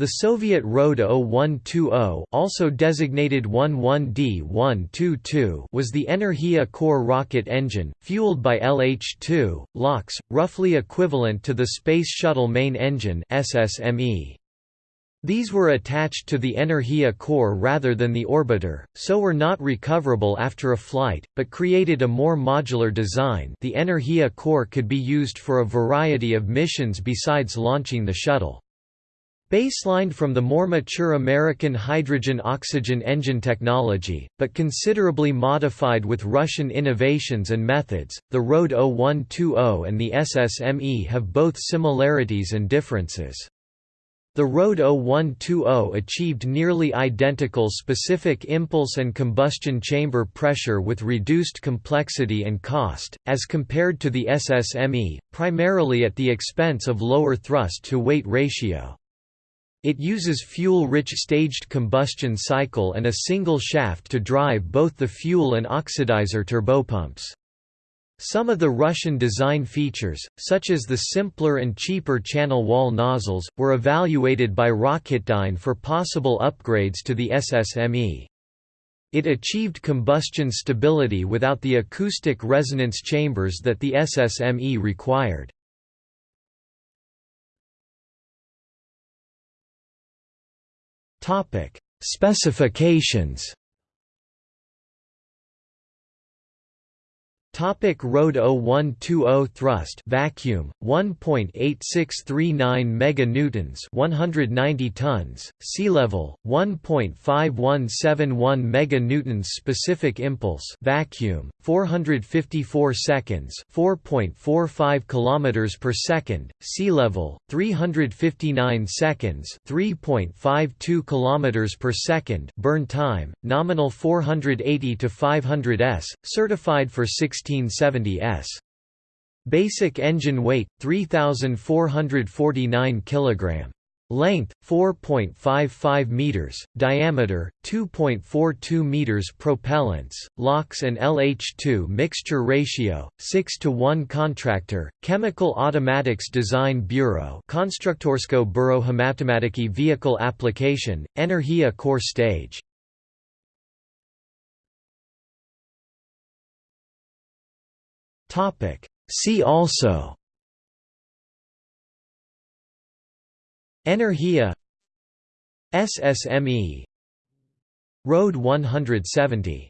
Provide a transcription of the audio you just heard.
The Soviet Rode 0120 also designated 11D122 was the Energia Core rocket engine, fueled by LH-2, LOX, roughly equivalent to the Space Shuttle Main Engine SSME. These were attached to the Energia core rather than the orbiter, so were not recoverable after a flight, but created a more modular design the Energia core could be used for a variety of missions besides launching the shuttle. Baselined from the more mature American hydrogen-oxygen engine technology, but considerably modified with Russian innovations and methods, the Rode 0120 and the SSME have both similarities and differences. The Rode 0120 achieved nearly identical specific impulse and combustion chamber pressure with reduced complexity and cost, as compared to the SSME, primarily at the expense of lower thrust-to-weight ratio. It uses fuel-rich staged combustion cycle and a single shaft to drive both the fuel and oxidizer turbopumps. Some of the Russian design features, such as the simpler and cheaper channel wall nozzles, were evaluated by Rocketdyne for possible upgrades to the SSME. It achieved combustion stability without the acoustic resonance chambers that the SSME required. Specifications. Topic Rode 0120 thrust vacuum 1.8639 meganewtons 190 tons. Sea level 1.5171 meganewtons specific impulse. Vacuum 454 seconds 4.45 kilometers per second. Sea level 359 seconds 3.52 kilometers per second. Burn time nominal 480 to 500 s certified for 16 1670 s. Basic engine weight 3449 kg. Length 4.55 meters, diameter 2.42 meters. Propellants, LOX and LH2 mixture ratio 6 to 1. Contractor, Chemical Automatics Design Bureau, Konstruktorsko Bureau Khimavtomatiki Vehicle Application, Energia Core Stage. Topic. See also. Energia. SSME Road 170